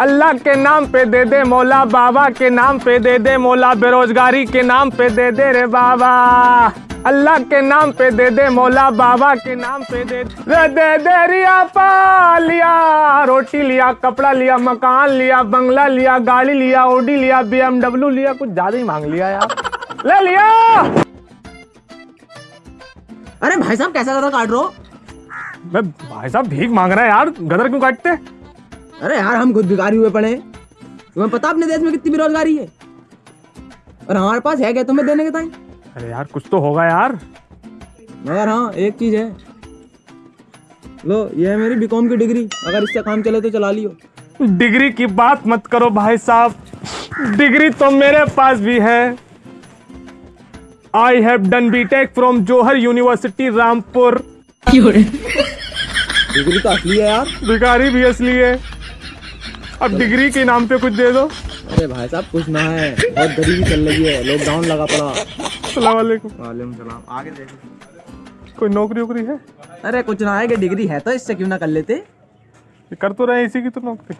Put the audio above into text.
अल्लाह के नाम पे दे दे मौला बाबा के नाम पे दे दे मौला बेरोजगारी के नाम पे दे दे रे बाबा। अल्लाह के नाम पे दे दे मौला बाबा के नाम पे दे दे। दे दे रिया पा लिया रोटी लिया कपड़ा लिया मकान लिया बंगला लिया गाड़ी लिया ओडी लिया बीएमडब्ल्यू लिया कुछ ज़्यादा ही मांग लिया यार। ले लिया। अरे भाई साहब कैसा गधा काट रहे हो? भाई साहब भीख मांग रहा है यार गदर क्यों काटते? अरे यार हम खुद भिखारी हुए पड़े हैं। तुम्हें पता अपने देश में कितनी बेरोजगारी है? और हमारे पास है क्या तुम्हें देने के टाइम अरे यार कुछ तो होगा यार। मगर हाँ एक चीज़ है। लो ये है मेरी बीकॉम की डिग्री। अगर इससे काम चले तो चला लियो। डिग्री की बात मत करो भाई साहब। डिग्री तो मेरे पास भी है। I have done B tech from Jauhar university Rampur degree तो असली है यार। भिखारी भी असली है। अब डिग्री के नाम पे कुछ दे दो। अरे भाई साहब कुछ ना है। बहुत गरीबी चल रही है। लॉकडाउन लगा पड़ा। सलाम वालेकुम। सलाम। आगे देखो। कोई नौकरी वोकरी है? अरे कुछ ना है कि डिग्री है तो इससे क्यों ना कर लेते? कर तो रहे इसी की तो नौकरी।